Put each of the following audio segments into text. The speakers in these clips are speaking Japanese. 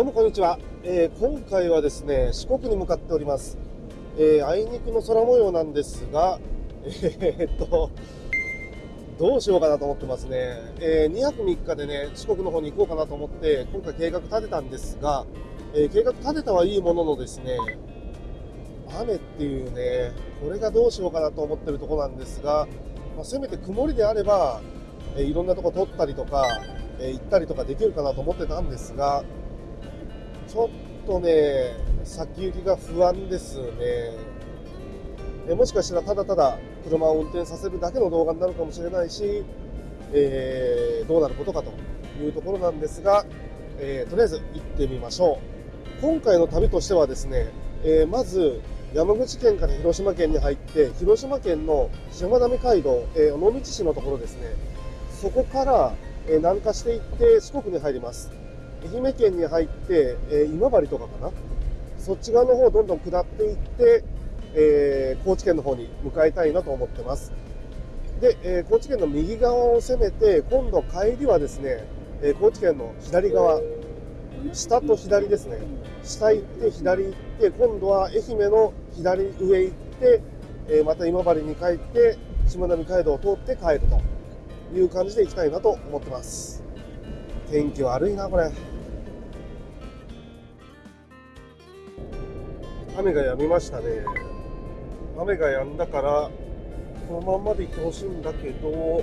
どうもこんにちは、えー、今回はですね四国に向かっております、えー、あいにくの空模様なんですが えー、っとどうしようかなと思ってますね、え2泊3日でね四国の方に行こうかなと思って今回計画立てたんですが、え計画立てたはいいもののですね雨っていうねこれがどうしようかなと思ってるところなんですが、まあ、せめて曇りであれば、えいろんなとこ撮ったりとか、え行ったりとかできるかなと思ってたんですがちょっとね、先行きが不安ですね。えもしかしたらただただ車を運転させるだけの動画になるかもしれないし、えー、どうなることかというところなんですが、えー、とりあえず行ってみましょう。今回の旅としてはですね、えー、まず山口県から広島県に入って広島県のしまなみ海道、え尾道市のところですねそこから、え南下していって四国に入ります愛媛県に入って、えー、今治とかかな？そっち側の方をどんどん下っていって、えー、高知県の方に向かいたいなと思ってます。で、えー、高知県の右側を攻めて今度帰りはですね、え高知県の左側下と左ですね。下行って左行って今度は愛媛の左上行って、えまた今治に帰ってしまなみ海道を通って帰るという感じで行きたいなと思ってます。天気悪いなこれ。雨が止みましたね。雨が止んだからこのまんまで行ってほしいんだけど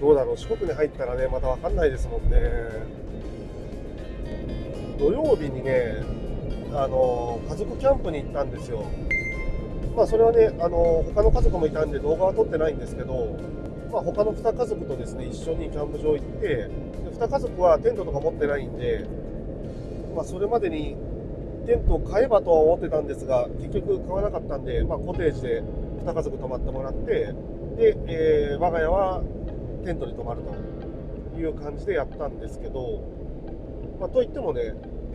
どうだろう。四国に入ったらねまた分かんないですもんね。土曜日にねあの家族キャンプに行ったんですよ。まあそれはねあの他の家族もいたんで動画は撮ってないんですけどまあ、他の2家族とですね一緒にキャンプ場行ってで2家族はテントとか持ってないんでまあ、それまでにテントを買えばとは思ってたんですが結局買わなかったんで、まあ、コテージで2家族泊まってもらってで、えー、我が家はテントに泊まるという感じでやったんですけど、まあ、といってもね、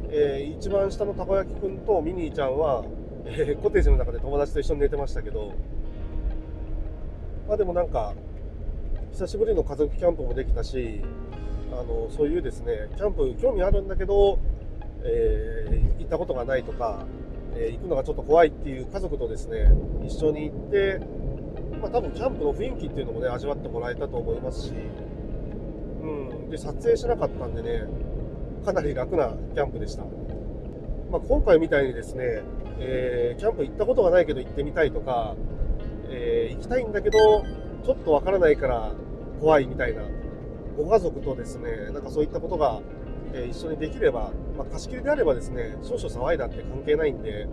えー、一番下のたこ焼きくんとミニーちゃんは、えー、コテージの中で友達と一緒に寝てましたけど、まあ、でもなんか久しぶりの家族キャンプもできたしあのそういうですねキャンプ興味あるんだけどえー、行ったことがないとか、えー、行くのがちょっと怖いっていう家族とですね一緒に行って、まあ、多分キャンプの雰囲気っていうのもね味わってもらえたと思いますし、うん、で撮影しなかったんでねかなり楽なキャンプでした、まあ、今回みたいにですね、えー、キャンプ行ったことがないけど行ってみたいとか、え行きたいんだけどちょっとわからないから怖いみたいなご家族とですねなんかそういったことがえ一緒にできれば、まあ、貸し切りであればですね少々騒いだって関係ないんで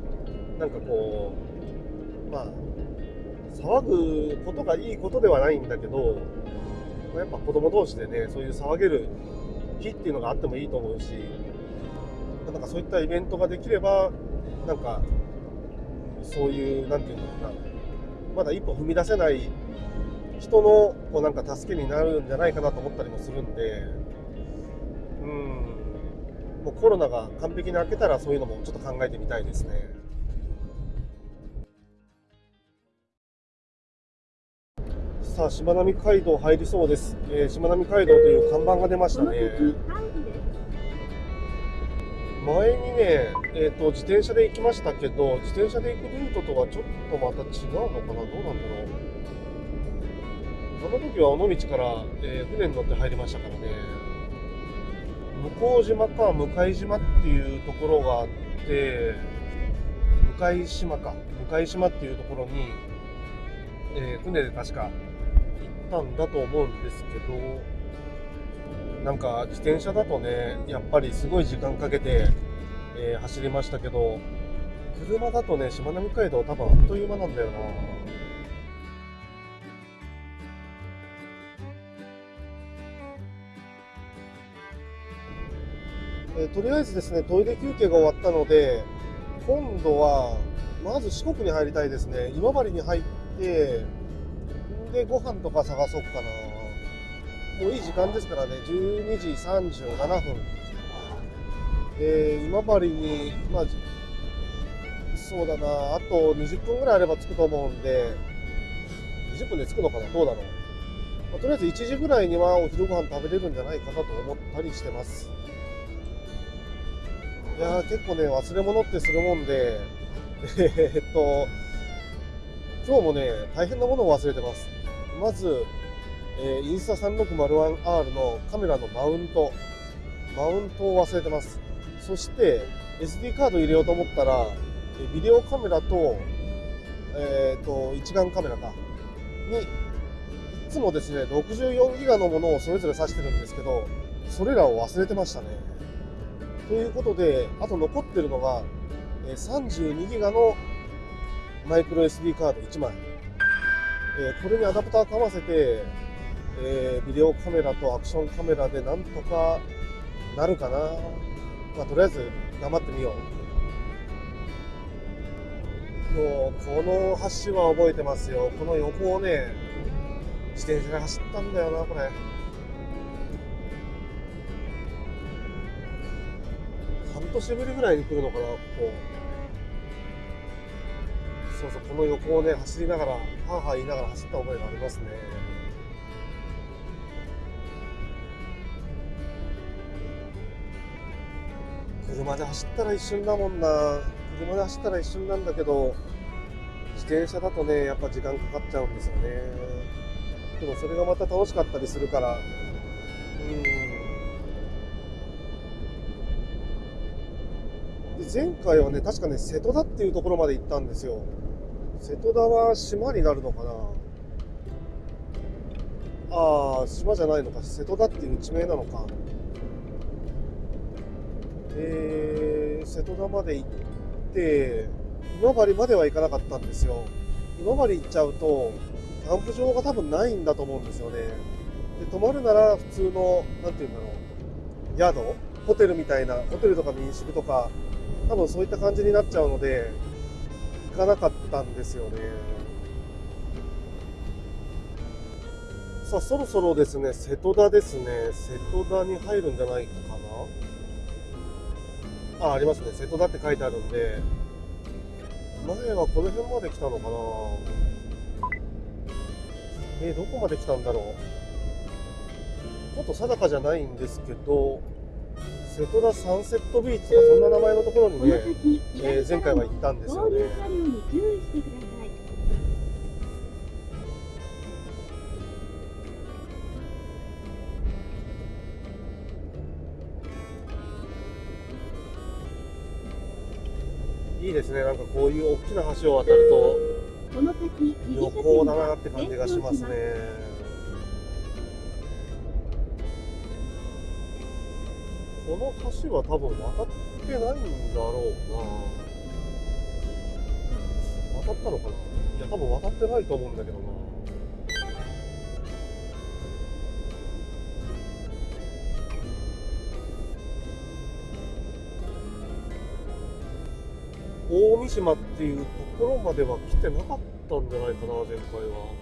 なんかこうまあ騒ぐことがいいことではないんだけど、ま、やっぱ子供同士でねそういう騒げる日っていうのがあってもいいと思うしなんかそういったイベントができればなんかそういう何て言うのかなまだ一歩踏み出せない人のこうなんか助けになるんじゃないかなと思ったりもするんでうんもうコロナが完璧に明けたらそういうのもちょっと考えてみたいですね。さあ、しまなみ海道入りそうです。えー、しまなみ海道という看板が出ましたね。前にね、えーと、自転車で行きましたけど、自転車で行くルートとはちょっとまた違うのかな、どうなんだろう。その時は尾道から、えー、船に乗って入りましたからね。向島か向島っていうところがあって向島か向島っていうところに、えー、船で確か行ったんだと思うんですけどなんか自転車だとねやっぱりすごい時間かけて、えー、走りましたけど車だとねしまなみ海道多分あっという間なんだよな。とりあえずですねトイレ休憩が終わったので今度はまず四国に入りたいですね。今治に入ってでご飯とか探そうかな。もういい時間ですからね。12時37分。で今治にまあそうだな。あと20分ぐらいあれば着くと思うんで20分で着くのかな？どうだろう。まあ、とりあえず1時ぐらいにはお昼ご飯食べれるんじゃないかなと思ったりしてます。いやー結構ね忘れ物ってするもんで。えーっと今日もね大変なものを忘れてます。まず、えーインスタ 3601R のカメラのマウント。マウントを忘れてます。そして SD カード入れようと思ったらえビデオカメラと,、えー、と一眼カメラか。にいつもですね64ギガのものをそれぞれ挿してるんですけどそれらを忘れてましたね。ということであと残ってるのがえ32ギガのマイクロ SD カード1枚、えこれにアダプターかませて、えビデオカメラとアクションカメラでなんとかなるかな、まあ、とりあえず頑張ってみよう。もうこの橋は覚えてますよ。この横をね自転車で走ったんだよなこれ。年ぶりぐらいに来るのかなここ。そうそうこの横をね走りながらはあはあ言いながら走った覚えがありますね。車で走ったら一瞬だもんな。車で走ったら一瞬なんだけど自転車だとねやっぱ時間かかっちゃうんですよね。でもそれがまた楽しかったりするから前回はね確かね瀬戸田っていうところまで行ったんですよ。瀬戸田は島になるのかな。ああ島じゃないのか。瀬戸田っていう地名なのか。えー、瀬戸田まで行って今治までは行かなかったんですよ。今治行っちゃうとキャンプ場が多分ないんだと思うんですよね。で泊まるなら普通の何て言うんだろう。宿？ホテルみたいな。ホテルとか民宿とか多分そういった感じになっちゃうので行かなかったんですよね。さあそろそろですね瀬戸田ですね。瀬戸田に入るんじゃないかな？あありますね。瀬戸田って書いてあるんで前はこの辺まで来たのかな？えーどこまで来たんだろう？ちょっと定かじゃないんですけど瀬戸田サンセットビーチとかそんな名前のところにね先、えー前回は行ったんですよねい。いいですねなんかこういう大きな橋を渡ると旅車行だ線なって感じがしますねこの橋は多分渡ってないんだろうな。渡ったのかな？いや。多分渡ってないと思うんだけどな。大三島っていうところまでは来てなかったんじゃないかな前回は。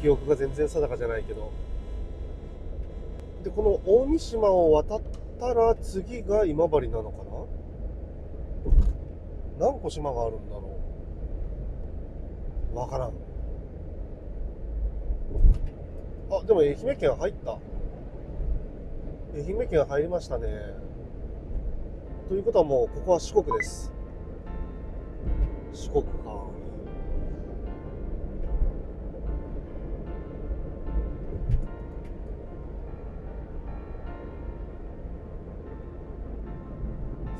記憶が全然定かじゃないけどでこの大三島を渡ったら次が今治なのかな？何個島があるんだろう？わからん。あでも愛媛県入った。愛媛県入りましたね。ということはもうここは四国です。四国か。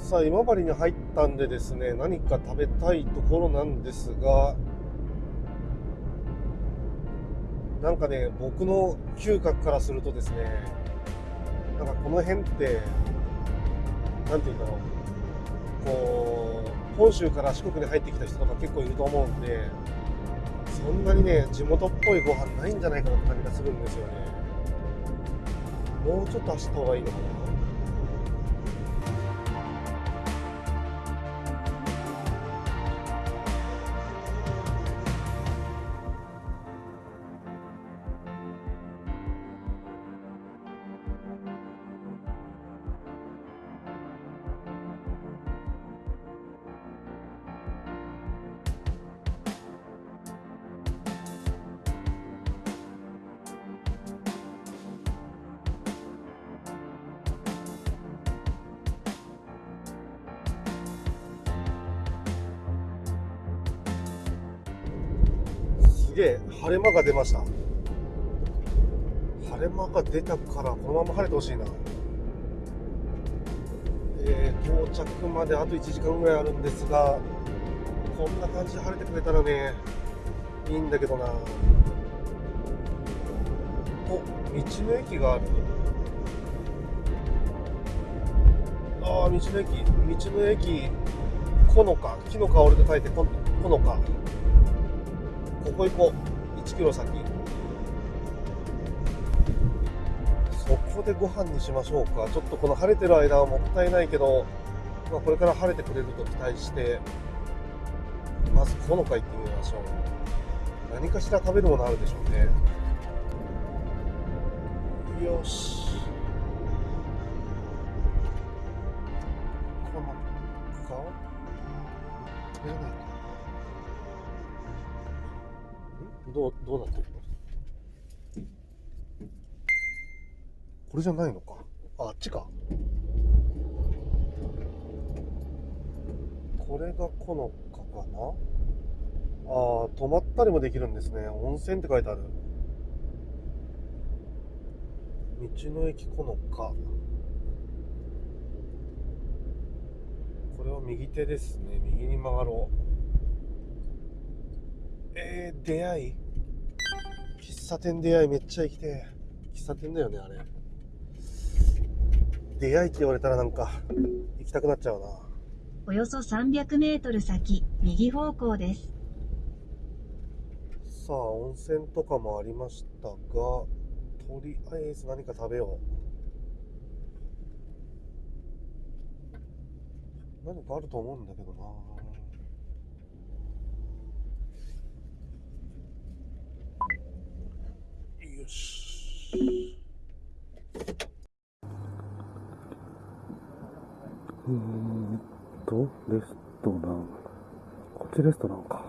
さあ今治に入ったんでですね何か食べたいところなんですがなんかね僕の嗅覚からするとですねなんかこの辺ってなんていうんだろう。こう本州から四国に入ってきた人とか結構いると思うんでそんなにね地元っぽいご飯ないんじゃないかなって感じがするんですよね。もうちょっと走った方がいいのかな。が出ました。晴れ間が出たからこのまま晴れてほしいな。えー、到着まであと1時間ぐらいあるんですがこんな感じで晴れてくれたらねいいんだけどな。お道の駅がある。ああ道の駅道の駅このか木の香りと書いてここのか。ここ行こう。1キロ先。そこでご飯にしましょうか。ちょっとこの晴れてる間はもったいないけど、まあ、これから晴れてくれると期待してまずこのか行ってみましょう。何かしら食べるものあるでしょうね。よし。どうどうなってるの？これじゃないのか？ああっちか。これがこのかかな？ああ泊まったりもできるんですね。温泉って書いてある。道の駅このか。これは右手ですね。右に曲がろう。えー、出会い？喫茶店出会いめっちゃ行きて。え喫茶店だよねあれ。出会いって言われたらなんか行きたくなっちゃうな。およそ300メートル先、右方向です。さあ温泉とかもありましたがとりあえず何か食べよう。何かあると思うんだけどなですうーんとレストラン。こっちレストランか。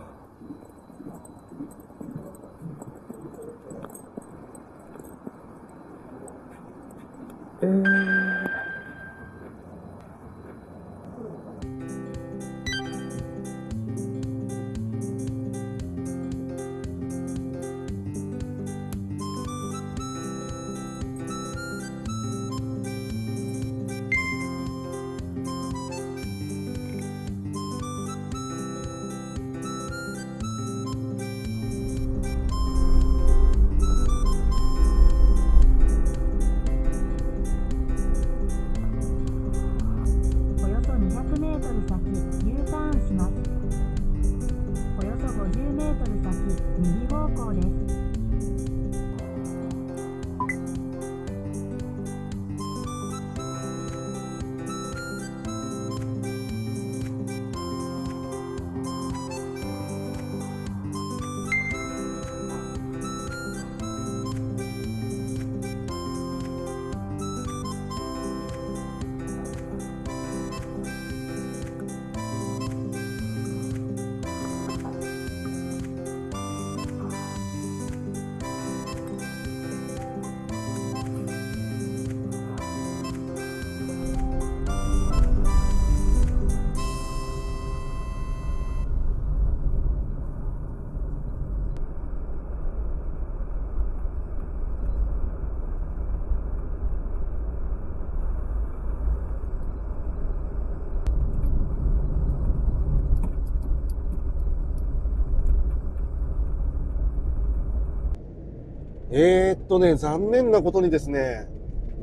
えー、っとね、残念なことにですね、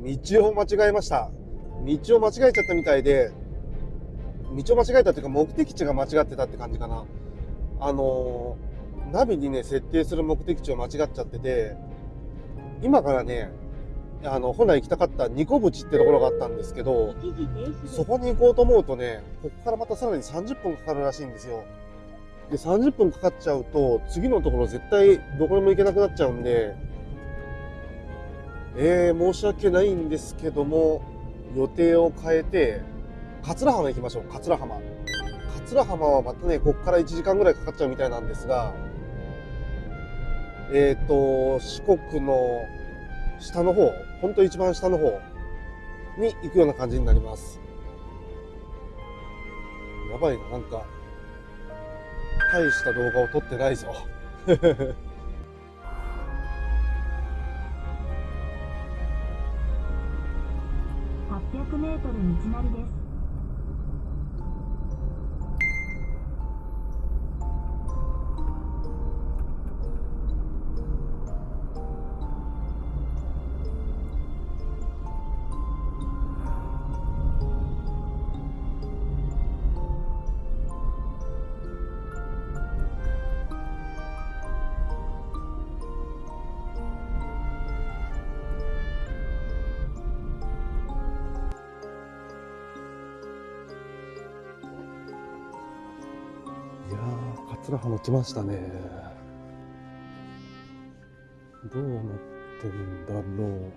道を間違えました。道を間違えちゃったみたいで、道を間違えたというか目的地が間違ってたって感じかな。あのー、ナビにね、設定する目的地を間違っちゃってて、今からね、あの、本来行きたかったニコブチってところがあったんですけど、そこに行こうと思うとね、ここからまたさらに30分かかるらしいんですよ。で、30分かかっちゃうと、次のところ絶対どこにも行けなくなっちゃうんで、えー、申し訳ないんですけども、予定を変えて、桂浜行きましょう、桂浜。桂浜はまたね、ここから1時間ぐらいかかっちゃうみたいなんですが、えっ、と、四国の下の方、ほんと一番下の方に行くような感じになります。やばいな、なんか、大した動画を撮ってないぞ。メートル道なりです。ー、桂浜来ましたね。どうなってるんだろう。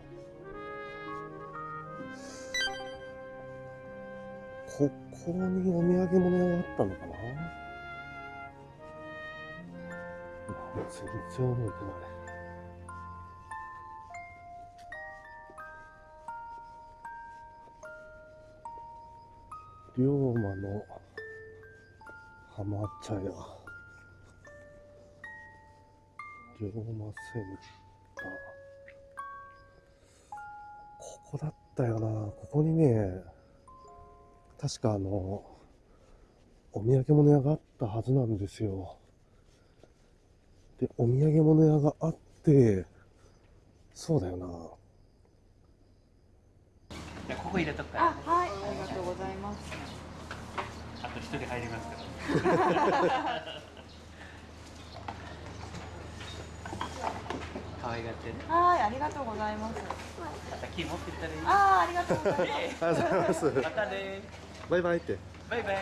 ここにお土産物屋があったのかなまあ、全然覚えてない。龍馬の浜茶屋龍馬センター。ここだったよな。ここにね確かあのお土産物屋があったはずなんですよ。でお土産物屋があってそうだよな。じゃあここ入れとくから、あ、はい、ありがとうございます。あと一人入りますから。可愛がってね。はい、ありがとうございます。また木持ってったらいい。あー、ありがとうございます。ありがとうございますまたね。バイバイってバイバイ。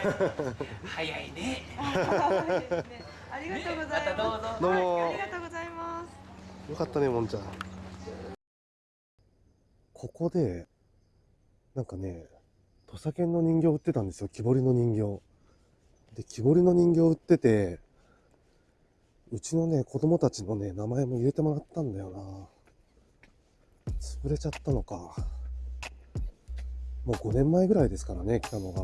早いね。ありがとうございます。またどうぞどうもはいありがとうございます。よかったね、もんちゃん。ここで、なんかね、土佐犬の人形売ってたんですよ。木彫りの人形。で、木彫りの人形売ってて、うちのね、子供たちのね、名前も入れてもらったんだよな。潰れちゃったのか。もう5年前ぐらいですからね、来たのが。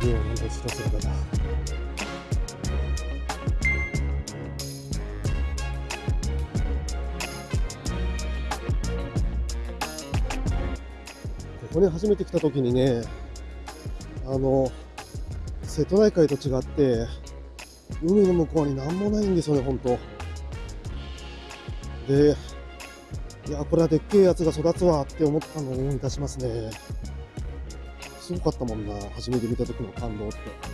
ゲームの後ろ姿だ。ここに初めて来た時にね、あの、瀬戸内海と違って、海の向こうに何もないんですよね、ほんと。で、いや、これはでっけえやつが育つわって思ったのを思い出しますね。すごかったもんな、初めて見た時の感動って。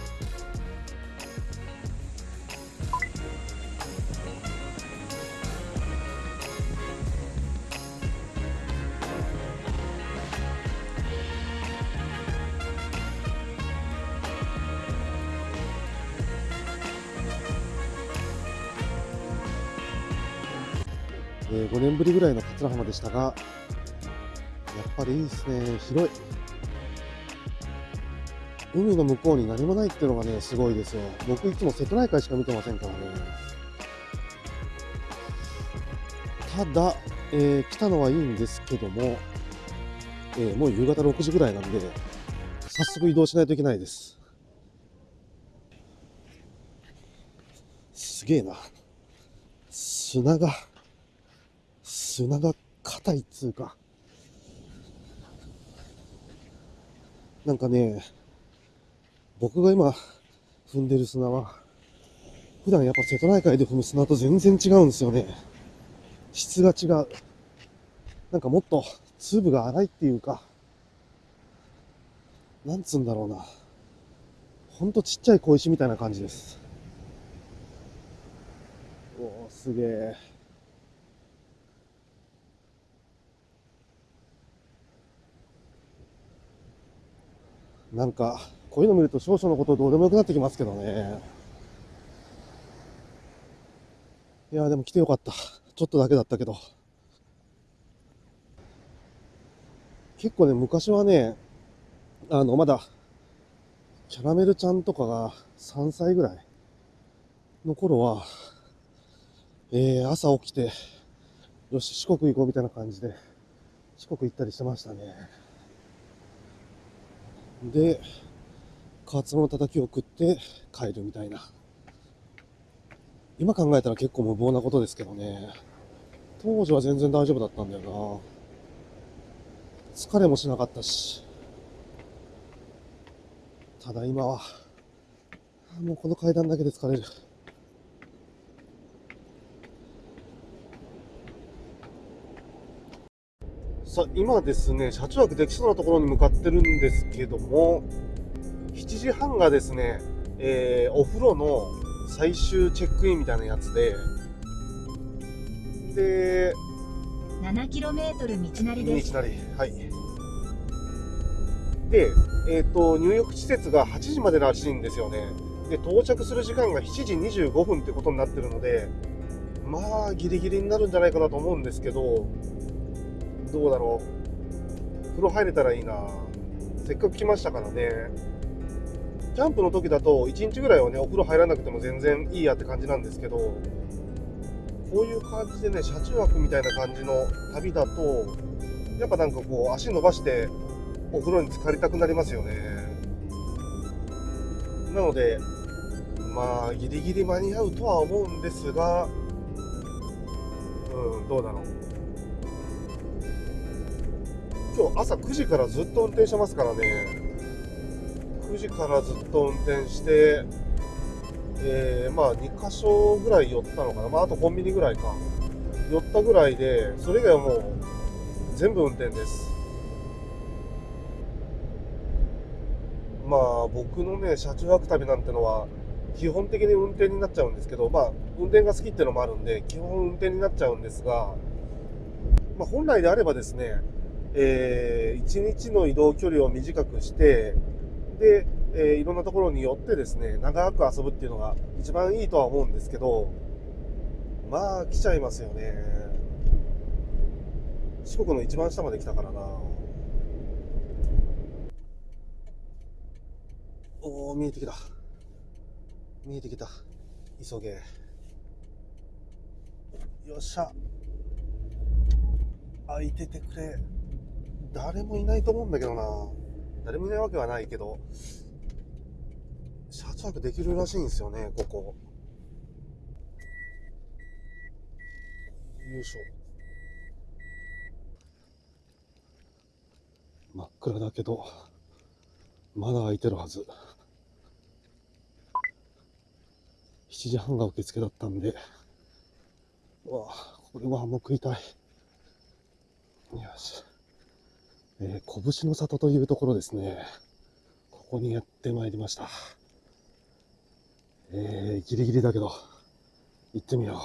えー5年ぶりぐらいの桂浜でしたが、やっぱりいいですね、広い。海の向こうに何もないっていうのがね、すごいですよ。僕いつも瀬戸内海しか見てませんからね。ただ、えー来たのはいいんですけども、えーもう夕方6時ぐらいなんで、早速移動しないといけないです。すげえな。砂が、砂が硬いっつうか。なんかね、僕が今踏んでる砂は、普段やっぱ瀬戸内海で踏む砂と全然違うんですよね。質が違う。なんかもっと粒が粗いっていうか、なんつうんだろうな。ほんとちっちゃい小石みたいな感じです。おー、すげえ。なんか、こういうの見ると少々のことどうでもよくなってきますけどね。いや、でも来てよかった。ちょっとだけだったけど。結構ね、昔はね、あの、まだ、キャラメルちゃんとかが3歳ぐらいの頃は、えー、朝起きて、よし、四国行こうみたいな感じで、四国行ったりしてましたね。で、カツオのたたきを食って帰るみたいな。今考えたら結構無謀なことですけどね。当時は全然大丈夫だったんだよな。疲れもしなかったし。ただ今は、もうこの階段だけで疲れる。さあ、今ですね、車中泊できそうなところに向かってるんですけども、7時半がですね、えーお風呂の最終チェックインみたいなやつで、で、7km 道なりです道なり、はい。で、えっ、と、入浴施設が8時までらしいんですよね。で、到着する時間が7時25分ってことになってるので、まあ、ギリギリになるんじゃないかなと思うんですけど、どうだろう。風呂入れたらいいな。せっかく来ましたからね。キャンプの時だと1日ぐらいはね、お風呂入らなくても全然いいやって感じなんですけど、こういう感じでね、車中泊みたいな感じの旅だと、やっぱなんかこう、足伸ばしてお風呂に浸かりたくなりますよね。なので、まあ、ギリギリ間に合うとは思うんですが、うん、どうだろう。今日朝9時からずっと運転してますからね。9時からずっと運転して、えーまあ2箇所ぐらい寄ったのかな、まあ、あとコンビニぐらいか、寄ったぐらいで、それ以外はもう全部運転です。まあ僕のね、車中泊旅なんてのは、基本的に運転になっちゃうんですけど、まあ運転が好きっていうのもあるんで、基本運転になっちゃうんですが、まあ本来であればですね、えー、1日の移動距離を短くして、で、えーいろんなところに寄ってですね、長く遊ぶっていうのが一番いいとは思うんですけど、まあ来ちゃいますよね。四国の一番下まで来たからな。おー、見えてきた。見えてきた。急げ。よっしゃ。開いててくれ。誰もいないと思うんだけどな。誰もいないわけはないけど、車中泊できるらしいんですよね、ここ。よいしょ。真っ暗だけど、まだ開いてるはず。7時半が受付だったんで、うわこれご飯も食いたい。よし。えー、拳の里というところですね。ここにやってまいりました。えー、ギリギリだけど、行ってみよう。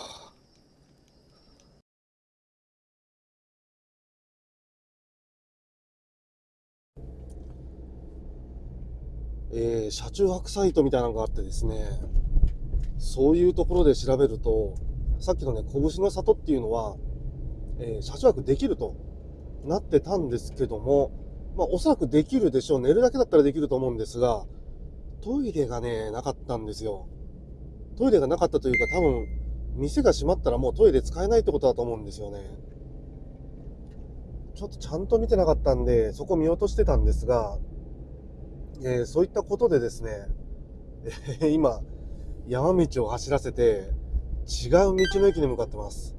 えー、車中泊サイトみたいなのがあってですね、そういうところで調べると、さっきのね、拳の里っていうのは、えー車中泊できるとなってたんですけども、まあ、おそらくできるでしょう。寝るだけだったらできると思うんですが、トイレがね、なかったんですよ。トイレがなかったというか、多分、店が閉まったらもうトイレ使えないってことだと思うんですよね。ちょっとちゃんと見てなかったんで、そこ見落としてたんですが、えーそういったことでですね、えー今、山道を走らせて、違う道の駅に向かってます。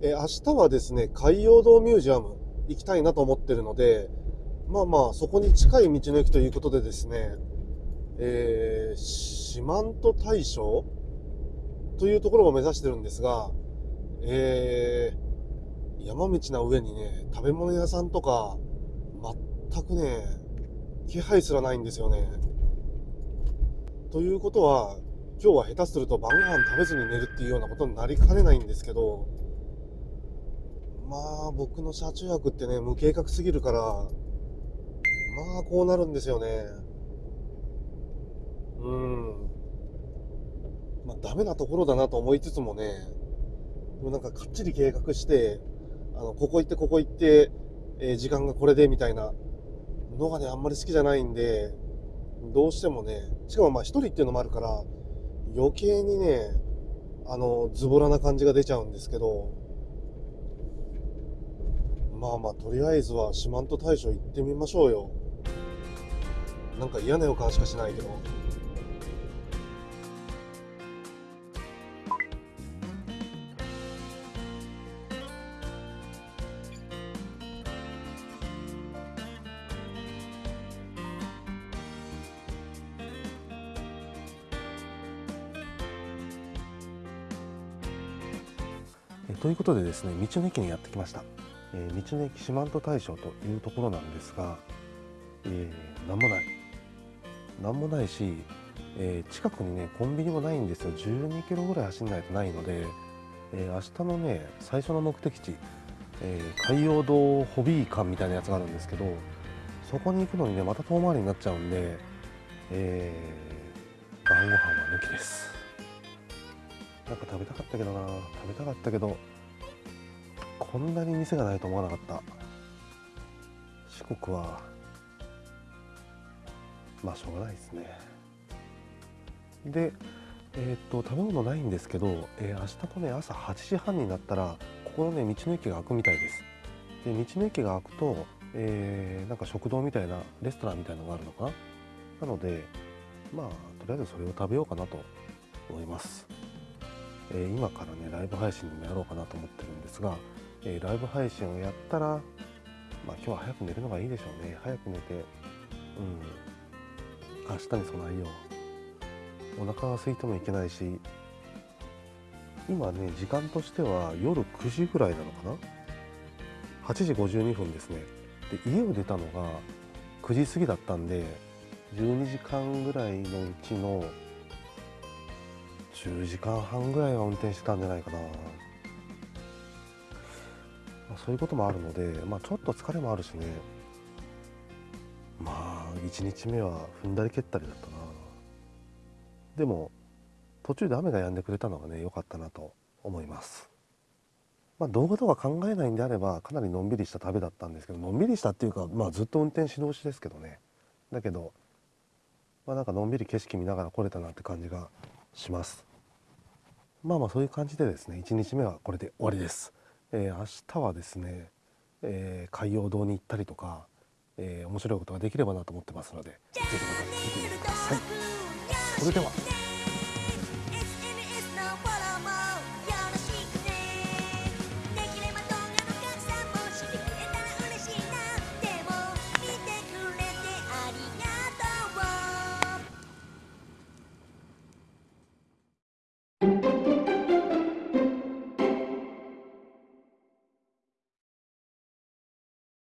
え明日はですね、海洋堂ミュージアム行きたいなと思ってるので、まあまあ、そこに近い道の駅ということでですね、えー、四万十大将？というところを目指してるんですが、えー、山道な上にね、食べ物屋さんとか、全くね、気配すらないんですよね。ということは、今日は下手すると晩ご飯食べずに寝るっていうようなことになりかねないんですけど、まあ僕の車中泊ってね、無計画すぎるから、まあこうなるんですよね。うん。まあダメなところだなと思いつつもね、でもなんかかっちり計画して、あの、ここ行ってここ行って、えー時間がこれでみたいなのがね、あんまり好きじゃないんで、どうしてもね、しかもまあ一人っていうのもあるから、余計にね、あの、ズボラな感じが出ちゃうんですけど、まあまあとりあえずは四万十大社行ってみましょうよ。なんか嫌な予感しかしないけど。ということでですね道の駅にやってきました。えー道の駅四万十大将というところなんですが、えー、なんもない。なんもないし、えー近くにねコンビニもないんですよ。12キロぐらい走んないとないので、えー明日のね最初の目的地、えー海洋堂ホビー館みたいなやつがあるんですけどそこに行くのにねまた遠回りになっちゃうんで、えー晩ご飯は抜きです。なんか食べたかったけどな。食べたかったけどこんなに店がないと思わなかった。四国はまあしょうがないですね。でえーっと食べ物ないんですけど、えー明日のね朝8時半になったらここのね道の駅が開くみたいです。で道の駅が開くと、えーなんか食堂みたいなレストランみたいなのがあるのかな？なのでまあとりあえずそれを食べようかなと思います、えー今からねライブ配信でもやろうかなと思ってるんですが、えーライブ配信をやったらまあ今日は早く寝るのがいいでしょうね。早く寝てうん。明日に備えよう。お腹が空いてもいけないし今ね時間としては夜9時ぐらいなのかな？8時52分ですね。で家を出たのが9時過ぎだったんで12時間ぐらいのうちの10時間半ぐらいは運転してたんじゃないかな、そういうこともあるので、まあ、ちょっと疲れもあるしね。まあ1日目は踏んだり蹴ったりだったな。でも途中で雨が止んでくれたのがね良かったなと思います。まあ動画とか考えないんであればかなりのんびりした旅だったんですけどのんびりしたっていうかまあずっと運転し通しですけどね。だけどまあなんかのんびり景色見ながら来れたなって感じがします。まあまあそういう感じでですね1日目はこれで終わりです、えー明日はですね、えー海洋堂に行ったりとか、えー面白いことができればなと思ってますのでぜひまた見てみてください。それでは。